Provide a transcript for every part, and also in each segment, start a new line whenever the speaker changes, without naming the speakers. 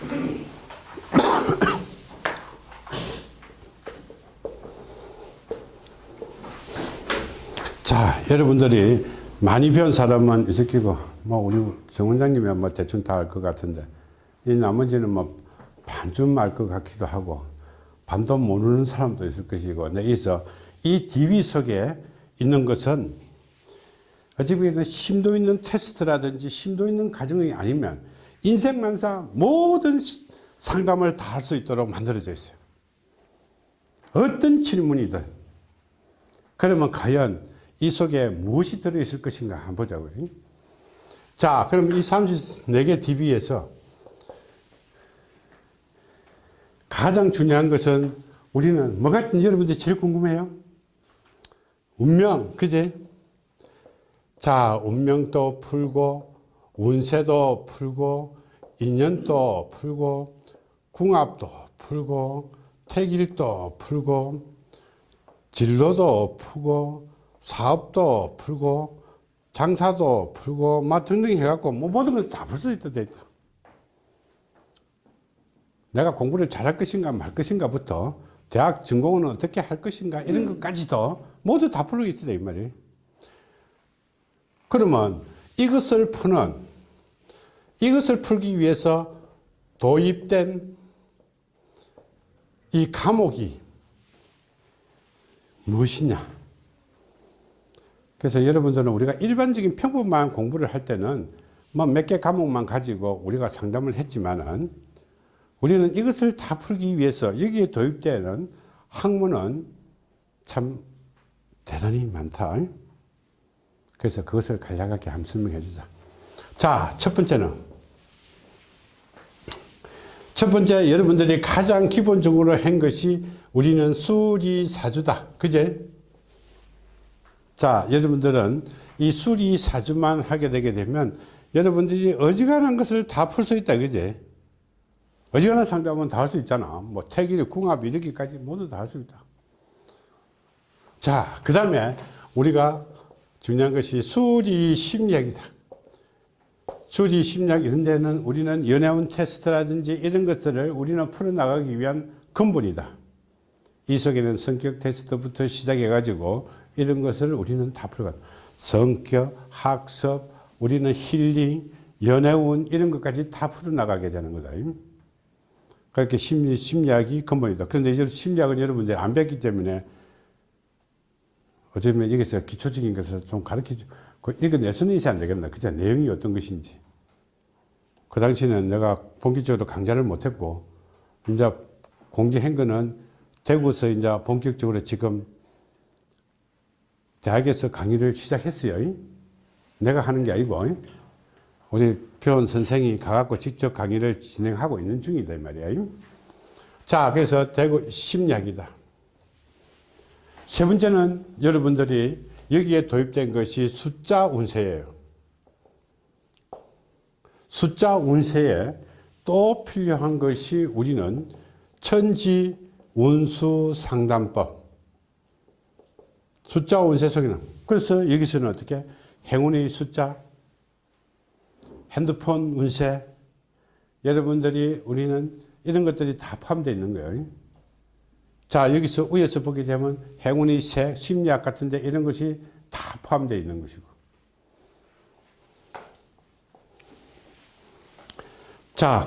자, 여러분들이 많이 배운 사람은 있을기고, 뭐, 우리 정 원장님이 뭐 대충 다 알 것 같은데, 이 나머지는 뭐 반쯤 알 것 같기도 하고, 반도 모르는 사람도 있을 것이고, 여기서 이 DB 속에 있는 것은 어찌 보면 심도 있는 테스트라든지 심도 있는 과정이 아니면 인생만사 모든 상담을 다 할 수 있도록 만들어져 있어요. 어떤 질문이든. 그러면 과연 이 속에 무엇이 들어있을 것인가 한번 보자고요. 자, 그럼 이 34개 DB에서 가장 중요한 것은 우리는 뭐가 여러분들이 제일 궁금해요? 운명, 그제? 자, 운명도 풀고, 운세도 풀고, 인연도 풀고, 궁합도 풀고, 태길도 풀고, 진로도 풀고, 사업도 풀고, 장사도 풀고, 막 등등 해갖고, 뭐 모든 것을 다 풀 수 있다, 돼 있다. 내가 공부를 잘할 것인가 말 것인가부터 대학 전공은 어떻게 할 것인가 이런 것까지도 모두 다 풀고 있다, 이 말이에요. 그러면 이것을 푸는, 이것을 풀기 위해서 도입된 이 과목이 무엇이냐? 그래서 여러분들은 우리가 일반적인 평범한 공부를 할 때는 뭐 몇 개 과목만 가지고 우리가 상담을 했지만은 우리는 이것을 다 풀기 위해서 여기에 도입되는 학문은 참 대단히 많다. 그래서 그것을 간략하게 한번 설명해 주자. 자, 첫 번째는 첫 번째 여러분들이 가장 기본적으로 한 것이 우리는 수리사주다. 그제? 자, 여러분들은 이 수리사주만 하게 되게 되면 여러분들이 어지간한 것을 다 풀 수 있다. 그제? 어지간한 상담은 다 할 수 있잖아. 뭐 태길, 궁합 이렇게까지 모두 다 할 수 있다. 자, 그 다음에 우리가 중요한 것이 수리 심리학이다. 수리 심리학 이런 데는 우리는 연애운 테스트라든지 이런 것들을 우리는 풀어나가기 위한 근본이다. 이 속에는 성격 테스트부터 시작해 가지고 이런 것을 우리는 다 풀어가. 성격, 학습, 우리는 힐링, 연애운 이런 것까지 다 풀어나가게 되는 거다. 그렇게 심리, 심리학이 근본이다. 그런데 이제 심리학은 여러분들이 안 배웠기 때문에 어쩌면 여기서 기초적인 것을 좀 가르쳐 주, 그 읽어내서는 이안 되겠나. 그저 내용이 어떤 것인지. 그 당시에는 내가 본격적으로 강좌를 못했고, 이제 공지한 거는 대구에서 이제 본격적으로 지금 대학에서 강의를 시작했어요. 내가 하는 게 아니고, 우리 표현 선생이 가갖고 직접 강의를 진행하고 있는 중이다, 이 말이야. 자, 그래서 대구 심리학이다. 세 번째는 여러분들이 여기에 도입된 것이 숫자 운세예요. 숫자 운세에 또 필요한 것이 우리는 천지 운수 상담법. 숫자 운세 속에는 그래서 여기서는 어떻게 행운의 숫자, 핸드폰 운세, 여러분들이 우리는 이런 것들이 다 포함되어 있는 거예요. 자, 여기서 위에서 보게 되면 행운의 새, 심리학 같은데 이런 것이 다 포함되어 있는 것이고. 자,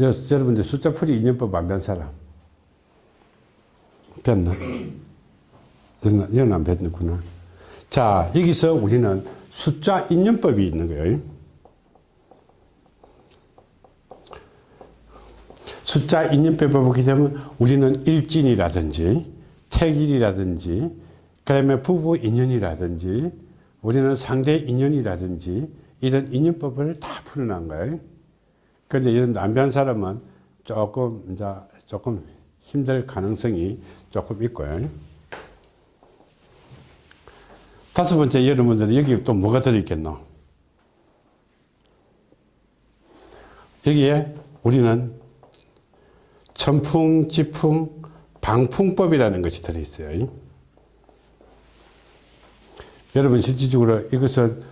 여러분들 숫자 풀이 인연법 안 배운 사람. 뺐나? 이건 안 뺐구나. 자, 여기서 우리는 숫자 인연법이 있는 거예요. 숫자 인연법을 보게 되면 우리는 일진이라든지 태길이라든지 그다음에 부부 인연이라든지 우리는 상대 인연이라든지 이런 인연법을 다 풀어난 거예요. 그런데 이런 남편 사람은 조금 이제 조금 힘들 가능성이 조금 있고요. 다섯 번째 여러분들은 여기 또 뭐가 들어있겠노? 여기에 우리는 천풍, 지풍, 방풍법이라는 것이 들어있어요. 여러분 실질적으로 이것은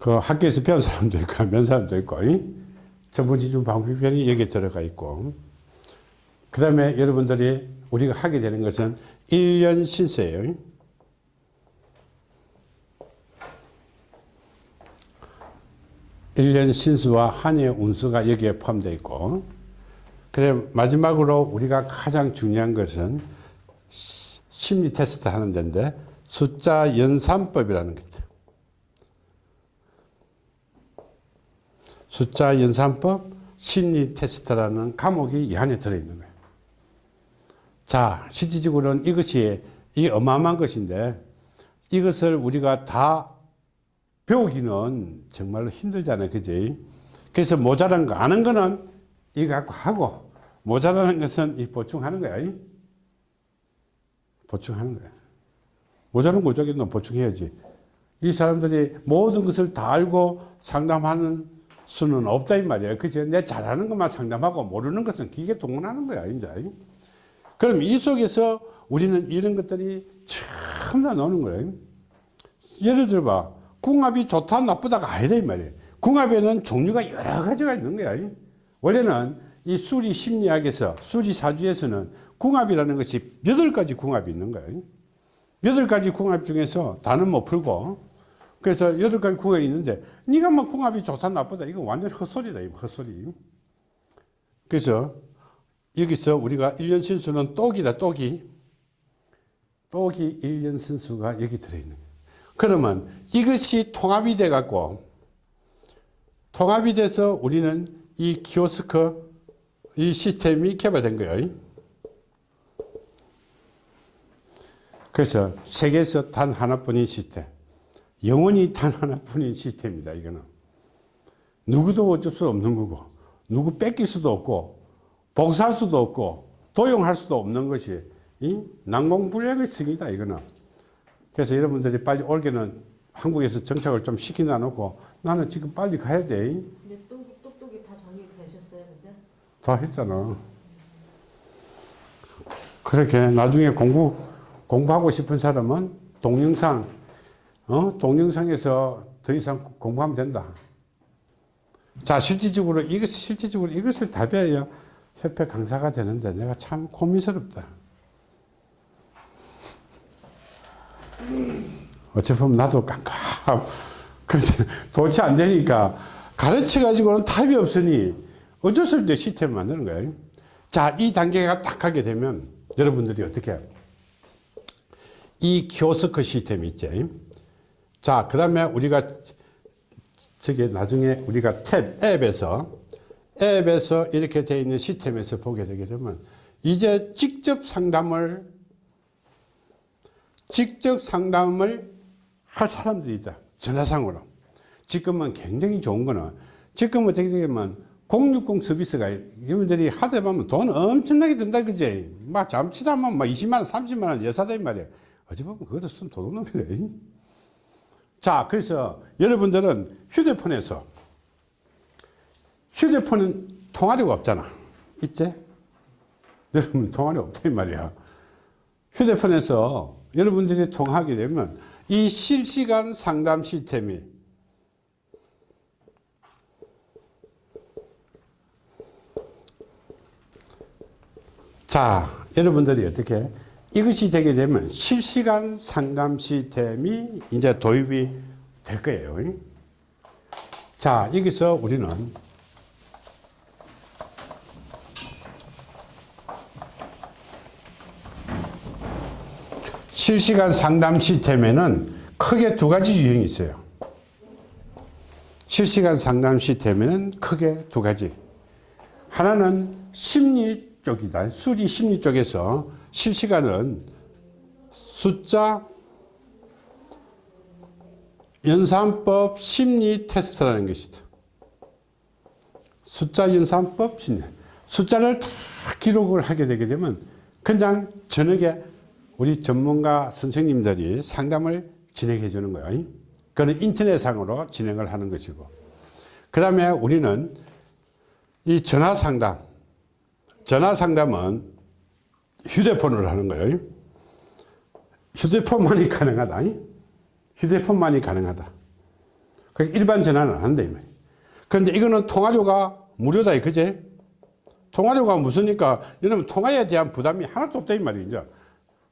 그 학교에서 배운 사람도 있고 면 사람도 있고 전문지주 방법편이 여기에 들어가 있고. 그 다음에 여러분들이 우리가 하게 되는 것은 1년 신세예요. 1년 신수와 한해 운수가 여기에 포함되어 있고 그래 마지막으로 우리가 가장 중요한 것은 시- 심리 테스트 하는 데인데 숫자 연산법이라는 것 숫자 연산법 심리 테스트라는 과목이 이 안에 들어있는 거예요. 자, 실질적으로는 이것이 이 어마어마한 것인데 이것을 우리가 다 배우기는 정말로 힘들잖아요. 그지? 그래서 모자란 거, 아는 거는 이거 갖고 하고 모자라는 것은 이 보충하는 거야. 이? 보충하는 거야. 모자란 거 어쩌겠노? 보충해야지. 이 사람들이 모든 것을 다 알고 상담하는 수는 없다 이 말이에요. 그죠? 내 잘하는 것만 상담하고 모르는 것은 기계 동원하는 거야, 이제. 그럼 이 속에서 우리는 이런 것들이 참나 노는 거예요. 예를 들어 봐. 궁합이 좋다, 나쁘다가 아니다, 이 말이에요. 궁합에는 종류가 여러 가지가 있는 거야. 원래는 이 수리 심리학에서, 수리 사주에서는 궁합이라는 것이 여덟 가지 궁합이 있는 거예요. 여덟 가지 궁합 중에서 다는 못 풀고, 그래서 여덟 가지 궁합이 있는데, 네가 뭐 궁합이 좋다, 나쁘다, 이거 완전 헛소리다, 이거 헛소리. 그래서 여기서 우리가 1년 신수는 똑이다, 똑이. 똑이 1년 신수가 여기 들어있는 거예요. 그러면 이것이 통합이 돼 갖고 통합이 돼서 우리는 이 키오스크 이 시스템이 개발된 거예요. 그래서 세계에서 단 하나뿐인 시스템, 영원히 단 하나뿐인 시스템이다. 이거는 누구도 어쩔 수 없는 거고, 누구 뺏길 수도 없고, 복사할 수도 없고, 도용할 수도 없는 것이 이 난공불락의 승이다. 이거는. 그래서 여러분들이 빨리 올게는 한국에서 정착을 좀 시키나 놓고 나는 지금 빨리 가야 돼.
근데 똑이 똑똑이 다 정리되셨어요, 근데?
다 했잖아. 그렇게 나중에 공부, 공부하고 싶은 사람은 동영상, 어? 동영상에서 더 이상 공부하면 된다. 자, 실질적으로, 이것, 실질적으로 이것을 답해야 협회 강사가 되는데 내가 참 고민스럽다. 어찌 보면 나도 깜깜. 그런데 도대체 안 되니까 가르쳐 가지고는 답이 없으니 어쩔 수 없이 시스템을 만드는 거예요. 자, 이 단계가 딱 하게 되면 여러분들이 어떻게 해요? 이 키오스크 시스템 있지. 자, 그 다음에 우리가 저게 나중에 우리가 탭 앱에서 앱에서 이렇게 되어 있는 시스템에서 보게 되게 되면 이제 직접 상담을 직접 상담을 할 사람들이 있다. 전화상으로. 지금은 굉장히 좋은 거는 지금 어떻게 되면 060 서비스가 여러분들이 하다 보면 돈 엄청나게 든다 그지 막 잠치다 하면 막 20만원 30만원 여사다 이 말이야 어찌 보면 그것도 쓴 도둑놈 그래 자 그래서 여러분들은 휴대폰에서 휴대폰은 통화료가 없잖아. 있지? 여러분 통화료 이 말이야. 휴대폰에서 여러분들이 통화하게 되면 이 실시간 상담 시스템이 자, 여러분들이 어떻게 이것이 되게 되면 실시간 상담 시스템이 이제 도입이 될 거예요. 자, 여기서 우리는 실시간 상담 시스템에는 크게 두 가지 유형이 있어요. 실시간 상담 시스템에는 크게 두 가지. 하나는 심리 쪽이다. 수리 심리 쪽에서 실시간은 숫자 연산법 심리 테스트라는 것이다. 숫자 연산법 심리. 숫자를 다 기록을 하게 되게 되면 그냥 저녁에 우리 전문가 선생님들이 상담을 진행해 주는 거예요. 그는 인터넷상으로 진행을 하는 것이고. 그 다음에 우리는 이 전화 상담, 전화 상담은 휴대폰으로 하는 거예요. 휴대폰만이 가능하다. 휴대폰만이 가능하다. 그 일반 전화는 안 한다. 이 말이에요. 그런데 이거는 통화료가 무료다 그제 통화료가 무슨니까 여러분 통화에 대한 부담이 하나도 없다 이 말이죠 이제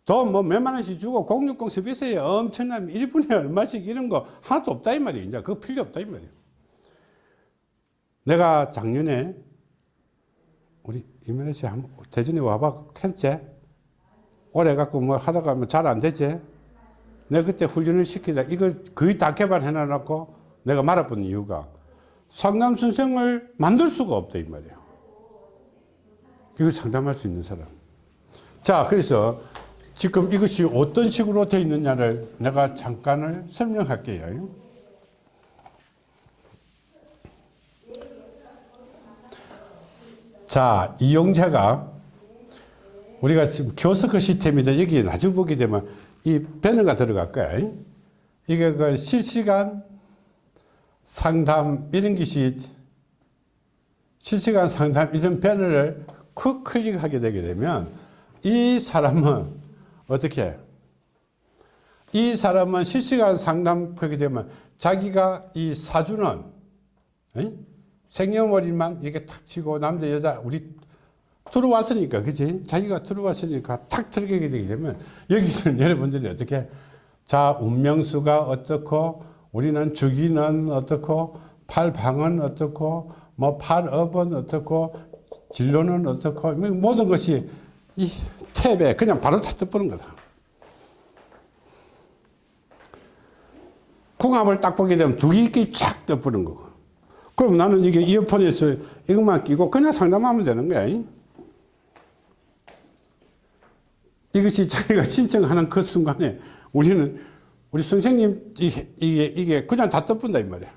돈뭐 몇만 원씩 주고 공유공 서비스에 엄청난 1분에 얼마씩 이런 거 하나도 없다 이 말이에요 이제 그거 필요 없다 이 말이에요 내가 작년에 우리 이면혜 씨 대전에 와봐. 했지 오래 갖고 뭐 하다가 뭐 잘 안 되지? 내가 그때 훈련을 시키다. 이걸 거의 다 개발해 놔놓고 내가 말아본 이유가 상담 선생을 만들 수가 없다 이 말이에요 이거 상담할 수 있는 사람. 자 그래서 지금 이것이 어떤 식으로 되어 있느냐를 내가 잠깐을 설명할게요 자 이용자가 우리가 지금 교스크 시스템이다. 여기 나중에 보게 되면 이 배너가 들어갈 거야. 이게 그 실시간 상담 이런 것이 실시간 상담 이런 배너를 쿡 클릭하게 되게 되면 이 사람은 어떻게? 이 사람은 실시간 상담 하게 되면 자기가 이 사주는 에? 생년월일만 이렇게 탁 치고 남자 여자 우리 들어왔으니까 그지 자기가 들어왔으니까 탁 들어가게 되게 되면 여기서는 여러분들이 어떻게? 자 운명수가 어떻고 우리는 주기는 어떻고 팔방은 어떻고 뭐 팔업은 어떻고 진로는 어떻고 뭐 모든 것이 이 탭에 그냥 바로 다 떠보는 거다. 궁합을 딱 보게 되면 두 개끼리 쫙 떠보는 거고 그럼 나는 이게 이어폰에서 이것만 끼고 그냥 상담하면 되는 거야 이것이 자기가 신청하는 그 순간에 우리는 우리 선생님 이게, 이게, 그냥 다 떠본다 이 말이야.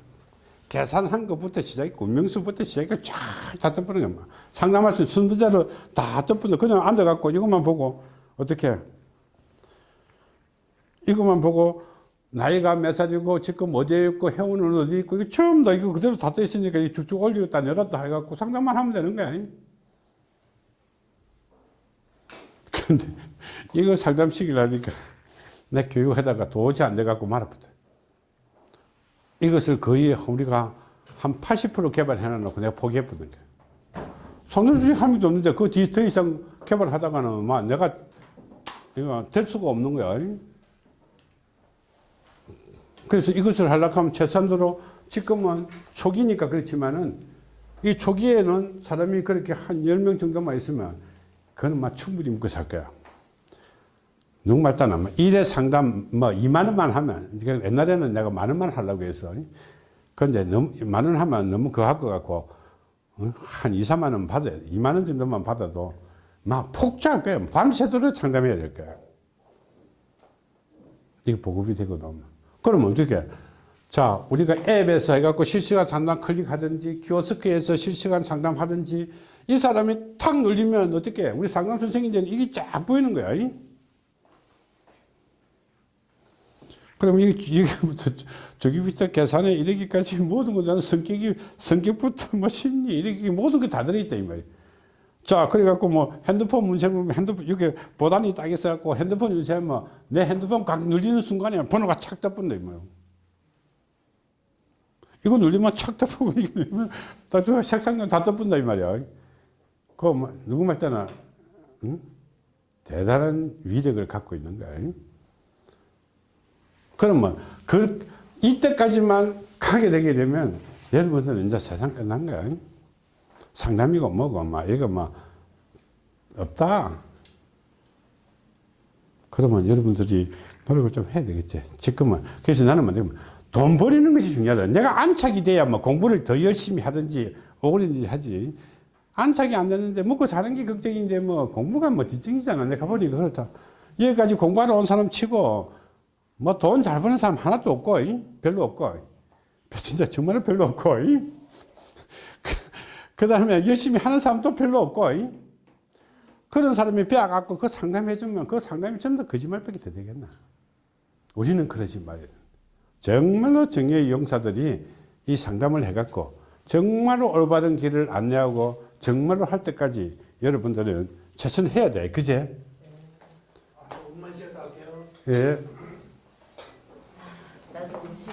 계산한 것부터 시작해 운명수부터 시작해 쫙다 떠보는 거야. 상담할 수 순서대로 다 떠본다. 그냥 앉아갖고 이것만 보고 어떻게 이것만 보고 나이가 몇 살이고 지금 어디에 있고 회원은 어디 있고 이거 처음 다 이거 그대로 다 떠 있으니까 이 쭉쭉 올리고 다 내렸다 해갖고 상담만 하면 되는 거야. 근데 이거 상담시키려니까 내 교육하다가 도저히 안 돼갖고 말아붙어. 이것을 거의 우리가 한 80% 개발해 놔놓고 내가 포기해버린 거야. 상담수직 함도 없는데 그 뒤 더 이상 개발하다가는 막 내가 이거 될 수가 없는 거야. 그래서 이것을 하려고 하면 최선으로 지금은 초기니까 그렇지만은 이 초기에는 사람이 그렇게 한 10명 정도만 있으면 그거는 막 충분히 먹고 살 거야. 누구말 따나 일회 상담 뭐 2만 원만 하면 그러니까 옛날에는 내가 만 원만 하려고 해서 그런데 너무 만 원 하면 너무 그거 할것 같고 어? 한 2, 3만 원 받아 2만 원 정도만 받아도 막 폭주할 거야. 밤새도록 상담해야 될 거야. 이게 보급이 되거든. 그러면 어떻게? 자, 우리가 앱에서 해갖고 실시간 상담 클릭하든지 키오스크에서 실시간 상담하든지 이 사람이 탁 눌리면 어떻게? 우리 상담 선생님들은 이게 쫙 보이는 거야. 이? 그럼 이게, 이게부터 저기부터 계산에 이르기까지 모든 거 나는 성격이, 성격부터 뭐 심리, 이렇게 모든 게 다 들어있다, 이 말이야. 자, 그래갖고 뭐 핸드폰 문제 보면 핸드폰, 이게 보단이 딱 있어갖고 핸드폰 유지하면 내 핸드폰 각 눌리는 순간에 번호가 착 떠본다, 이 말이야. 이거 눌리면 착 떠보고, 다저 색상도 다 떠본다, 이 말이야. 그, 뭐, 누구 말 때나, 응? 대단한 위력을 갖고 있는 거야. 그러면 그 이때까지만 가게 되게 되면 여러분들은 이제 세상 끝난 거야. 상담이고 뭐고 막 이거 막 없다. 그러면 여러분들이 노력을 좀 해야 되겠지. 지금은 그래서 나는 뭐돈 버리는 것이 중요하다. 내가 안착이 돼야 뭐 공부를 더 열심히 하든지 오그든지 하지. 안착이 안 되는데 먹고 사는 게 걱정인데 뭐 공부가 뭐 뒷정이잖아. 내가 보니 그렇다. 여기까지 공부하러 온 사람 치고 뭐 돈 잘 버는 사람 하나도 없고 별로 없고 진짜 정말 별로 없고 그 다음에 열심히 하는 사람도 별로 없고 그런 사람이 배워갖고 그 상담해 주면 그 상담이 전부 다 거짓말밖에 더 되겠나 우리는 그러지 말아야 돼 정말로 정의의 용사들이 이 상담을 해갖고 정말로 올바른 길을 안내하고 정말로 할 때까지 여러분들은 최선을 해야 돼 그제?
할게요.
예.